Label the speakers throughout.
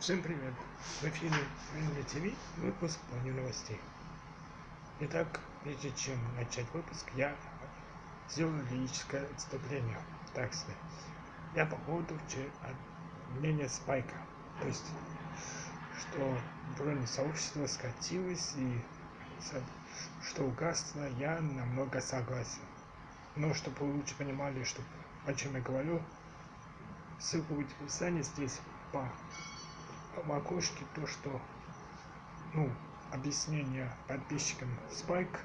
Speaker 1: Всем привет! В эфире Мини ТВ, выпуск плане новостей. Итак, прежде чем начать выпуск, я сделаю лирическое отступление. Так сказать, я по поводу мнения Спайка. То есть, что бронь сообщества скатилось и что угасло, я намного согласен. Но чтобы вы лучше понимали, что, о чем я говорю, ссылка будет в описании здесь по в окошке то, что, ну, объяснение подписчикам Спайк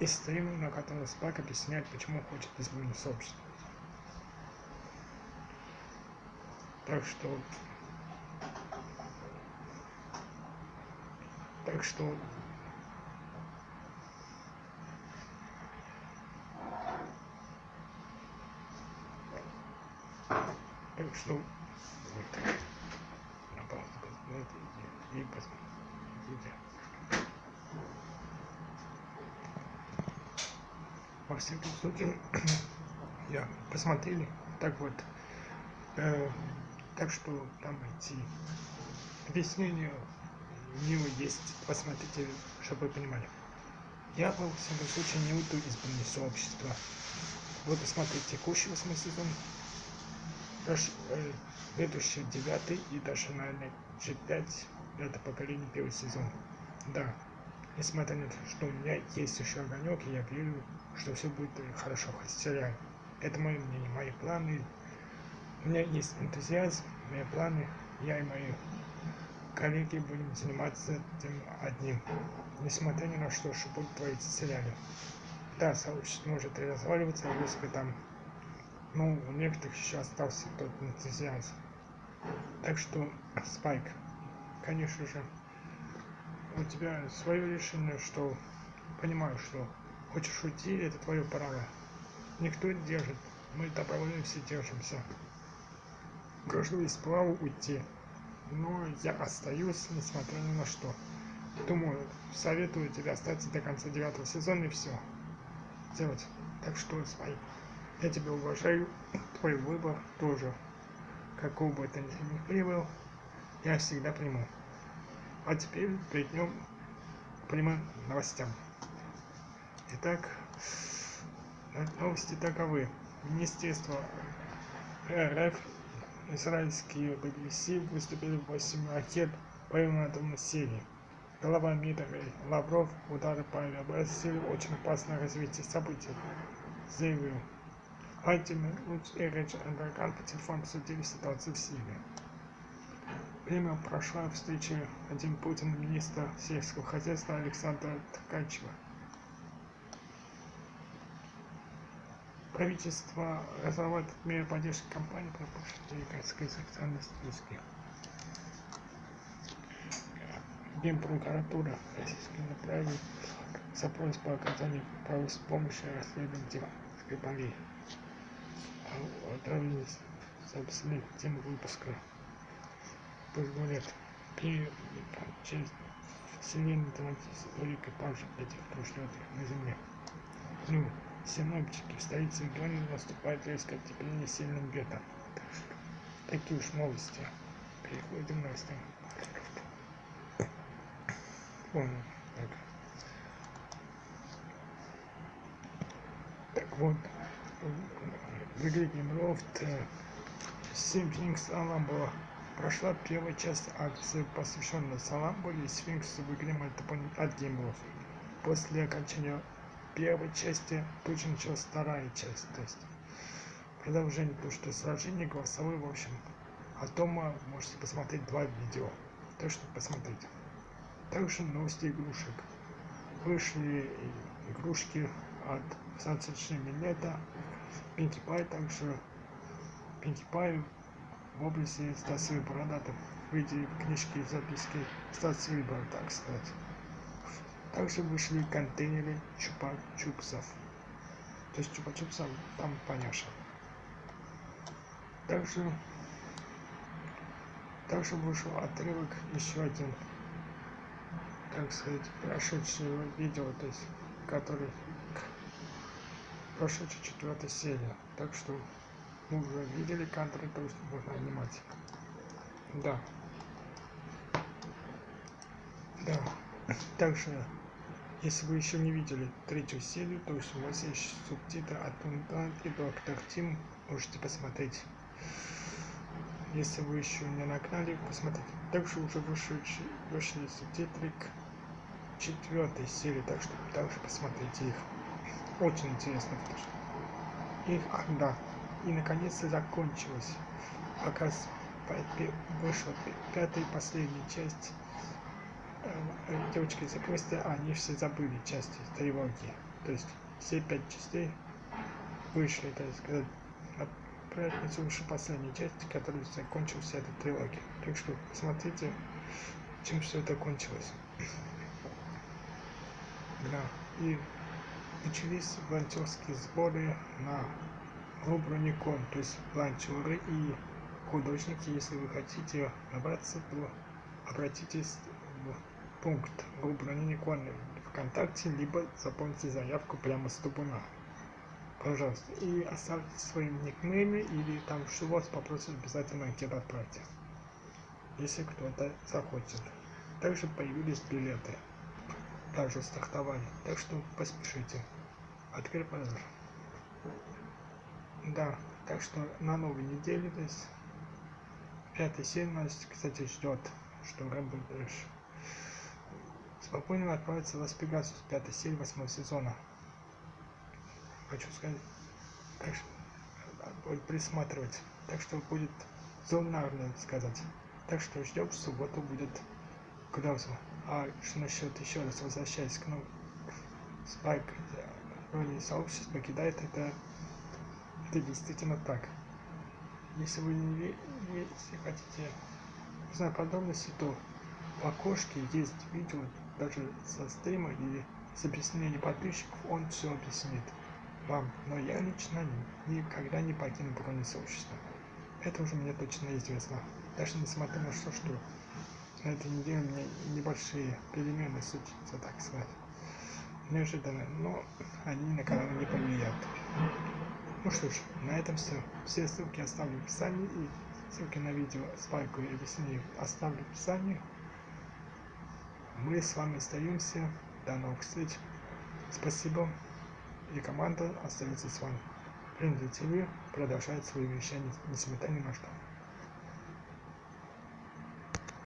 Speaker 1: и стрим, на котором Спайк объясняет, почему хочет изменить сообщество. Так что... Так что... Так что... Вот и посмотрите. Во всяком случае, я посмотрели, так вот, э, так что там эти объяснения у него есть, посмотрите, чтобы вы понимали. Я, во всяком случае, не уйду из сообщества. Вот посмотрите текущий восьмой сезон, даже э, следующий девятый и даже, наверное, G5 это поколение первый сезон. Да, несмотря на то, что у меня есть еще огонек, я верю, что все будет хорошо в сериале. Это мое мнение, мои планы. У меня есть энтузиазм, мои планы. Я и мои коллеги будем заниматься этим одним. Несмотря ни на что, что будет твориться в сериале. Да, сообщество может разваливаться, если там, ну, у некоторых еще остался тот энтузиазм. Так что, Спайк, конечно же, у тебя свое решение, что понимаю, что хочешь уйти, это твое право. Никто не держит. Мы добровольно все держимся. Каждого из права уйти. Но я остаюсь, несмотря ни на что. Думаю, советую тебе остаться до конца девятого сезона и все. Делать. Так что, Спайк, я тебя уважаю. Твой выбор тоже. Какого бы это ни был, я всегда приму. А теперь перейдем к прямым новостям. Итак, новости таковы. Министерство РФ, израильские BBC выступили в 8 ракет по атомной серии. Глава МИДа Лавров удары по авиабазе очень опасное развитие событий, заявил. Лучше речь Эрдоган по телефону обсудили ситуацию в Сирии. Время прошла встреча один Путин министра сельского хозяйства Александра Ткачева. Правительство разрабатывает меры поддержки компании по городской социальной списки. Генпрокуратура Российской направила запрос по оказанию правовой помощи расследователям Скрипалей. Отравились, собственно, тему выпуска позволят при через вселенной транзиции только павших этих прошлетных на Земле. Ну, синоптики в столице региона наступает резкое тепление сильным ветром. Такие уж новости. Переходим к новостям. Понял. Так. так вот, в игре Геймлофт Симпинг была Прошла первая часть акции, посвященная Саламбуле и Сфинксу в игре от геймов. После окончания первой части тут же началась вторая часть, то есть продолжение, то что сражение голосовое, в общем. А дома можете посмотреть два видео, так что посмотрите. Также новости игрушек. Вышли игрушки от Sunset Минета, Pinkie Pie, также Pinkie Pie в области Стаса Бородатов в виде книжки и записки Стаса Выбора, так сказать. Также вышли контейнеры чупа-чупсов. То есть чупа-чупсов там поняша. Также, также вышел отрывок еще один, так сказать, прошедшего видео, то есть, который прошедшая четвертая серия. Так что мы уже видели кадры, то есть можно анимать. Да. Да. Также, если вы еще не видели третью серию, то есть у вас есть субтитры от Тунтан и Доктор Тим, можете посмотреть. Если вы еще не на канале, посмотрите. Также уже вышли, вышли субтитры к четвертой серии, так что также посмотрите их. Очень интересно, их, а, да, и наконец-то закончилось. Пока вышла пятая и последняя часть э, девочки из квеста, они все забыли части трилогии. То есть все пять частей вышли, то есть когда на пятницу вышла последняя часть, которая закончилась эта трилогия. Так что посмотрите, чем все это кончилось. Да, и начались волонтерские сборы на Руброникон, то есть волонтеры и художники, если вы хотите набраться, то обратитесь в пункт Руброникон ВКонтакте, либо заполните заявку прямо с табуна. Пожалуйста. И оставьте свои никнеймы или там что вас попросят обязательно анкету отправьте. Если кто-то захочет. Также появились билеты. Также стартовали. Так что поспешите. Открыть продаж. Да, так что на новой неделе, то есть пятая серия нас, кстати, ждет, что Рэмбо Дэш спокойно отправится в Лас-Пегасус, пятая серия восьмого сезона. Хочу сказать, так что будет присматривать, так что будет зонарно сказать. Так что ждем, в субботу будет Клауза. А что насчет еще раз возвращаясь к, ну, Спайк роли сообщества покидает это это действительно так. Если вы не если хотите узнать подробности, то в окошке есть видео даже со стрима или с объяснением подписчиков, он все объяснит вам. Но я лично никогда не покину бронь сообщества. Это уже мне точно известно. Даже несмотря на то, что на этой неделе у меня небольшие перемены случатся, так сказать. Неожиданно, но они на канал не повлияют. Ну что ж, на этом все. Все ссылки оставлю в описании и ссылки на видео с пайкой и объяснением оставлю в описании. Мы с вами остаемся. До новых встреч. Спасибо. И команда остается с вами. Принято ТВ продолжает свои вещания, несмотря ни на что.